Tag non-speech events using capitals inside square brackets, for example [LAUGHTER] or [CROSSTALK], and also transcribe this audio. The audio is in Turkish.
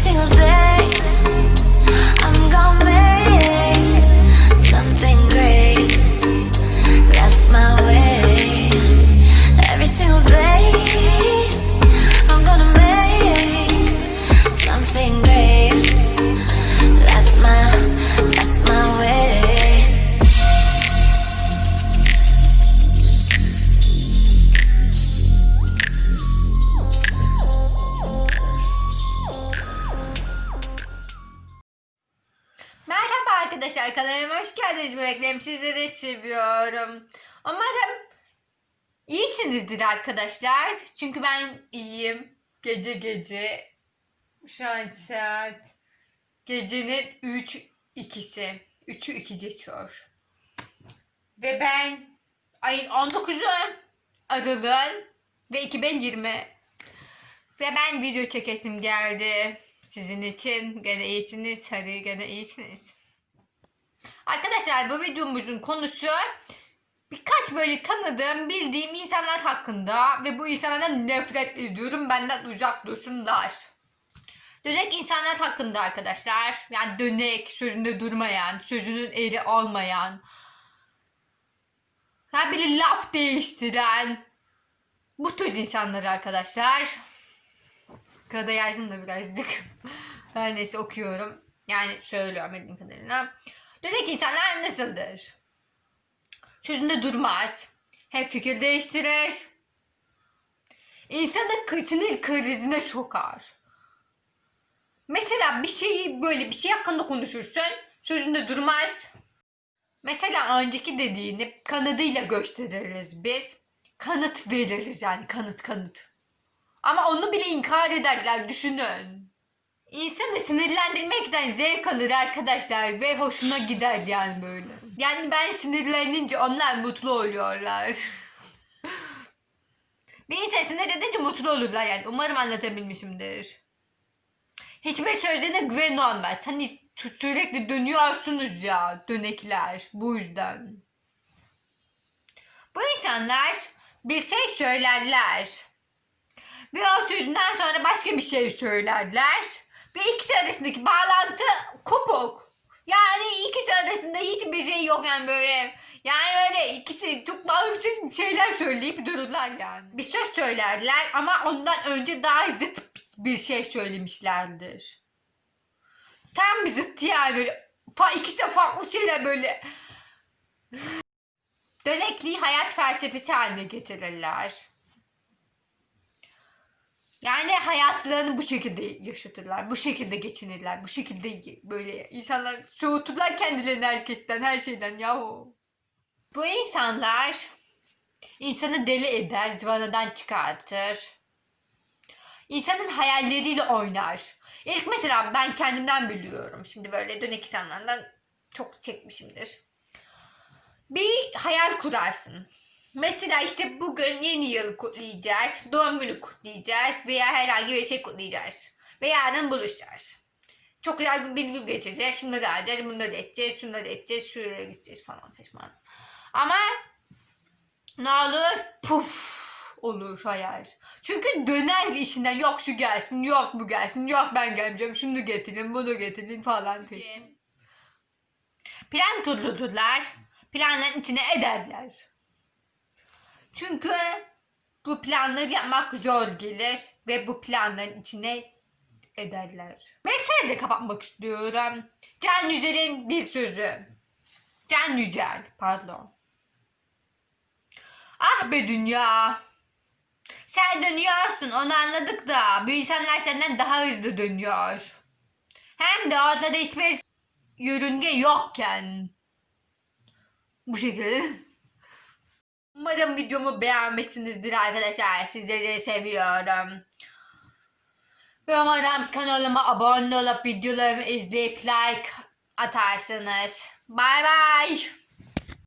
single day. Arkadaşlar kanalıma hoş geldiniz bebeklerim sizleri seviyorum. Umarım iyisinizdir arkadaşlar. Çünkü ben iyiyim. Gece gece şu an saat gecenin 3 ikisi. 3'ü 2 geçiyor. Ve ben ayın 19'u Aralık ve 2020 ve ben video çekesim geldi. Sizin için gene iyisiniz. Hadi gene iyisiniz. Arkadaşlar bu videomuzun konusu birkaç böyle tanıdığım, bildiğim insanlar hakkında ve bu insanlardan nefret ediyorum. Benden uzak dursunlar. Dönek insanlar hakkında arkadaşlar. Yani dönek, sözünde durmayan, sözünün eri olmayan. Ha böyle laf değiştiren. Bu tür insanlar arkadaşlar. Kağıda yazdım da birazcık. [LAUGHS] Her neyse okuyorum. Yani söylüyorum bildiğim kadarıyla. Dönek insanlar nasıldır? Sözünde durmaz. Hep fikir değiştirir. İnsanı sinir krizine sokar. Mesela bir şeyi böyle bir şey hakkında konuşursun. Sözünde durmaz. Mesela önceki dediğini kanıtıyla gösteririz biz. Kanıt veririz yani kanıt kanıt. Ama onu bile inkar ederler düşünün. İnsanı sinirlendirmekten zevk alır arkadaşlar ve hoşuna gider yani böyle. Yani ben sinirlenince onlar mutlu oluyorlar. [LAUGHS] Bir insan sinir edince mutlu olurlar yani. Umarım anlatabilmişimdir. Hiçbir sözlerine güven olmaz. Hani sü- sürekli dönüyorsunuz ya dönekler bu yüzden. Bu insanlar bir şey söylerler. Ve o sözünden sonra başka bir şey söylerler. Ve ikisi arasındaki bağlantı kopuk. Yani ikisi arasında hiçbir şey yok yani böyle. Yani öyle ikisi çok bağımsız şeyler söyleyip dururlar yani. Bir söz söylerler ama ondan önce daha zıt bir şey söylemişlerdir. Tam bir zıt yani böyle. Fa ikisi de farklı şeyler böyle. [SIGHS] Dönekliği hayat felsefesi haline getirirler. Yani hayatlarını bu şekilde yaşatırlar. Bu şekilde geçinirler. Bu şekilde böyle insanlar soğuturlar kendilerini herkesten, her şeyden yahu. Bu insanlar insanı deli eder, zıvanadan çıkartır. İnsanın hayalleriyle oynar. İlk mesela ben kendimden biliyorum. Şimdi böyle dönek insanlardan çok çekmişimdir. Bir hayal kurarsın. Mesela işte bugün yeni yıl kutlayacağız, doğum günü kutlayacağız veya herhangi bir şey kutlayacağız. Ve yarın buluşacağız. Çok güzel bir gün geçireceğiz, şunları alacağız, bunları edeceğiz, şunları edeceğiz, şuraya gideceğiz falan falan. Ama ne olur? Puf olur hayal. Çünkü döner işinden yok şu gelsin, yok bu gelsin, yok ben gelmeyeceğim, şunu getirin, bunu getirin falan peşin. Plan kurdururlar, planların içine ederler. Çünkü bu planları yapmak zor gelir ve bu planların içine ederler. Ve sözle kapatmak istiyorum. Can Yücel'in bir sözü. Can Yücel, pardon. Ah be dünya. Sen dönüyorsun onu anladık da bu insanlar senden daha hızlı dönüyor. Hem de ortada hiçbir yörünge yokken. Bu şekilde. Umarım videomu beğenmişsinizdir arkadaşlar. Sizleri seviyorum. Ve umarım kanalıma abone olup videolarımı izleyip like atarsınız. Bay bay.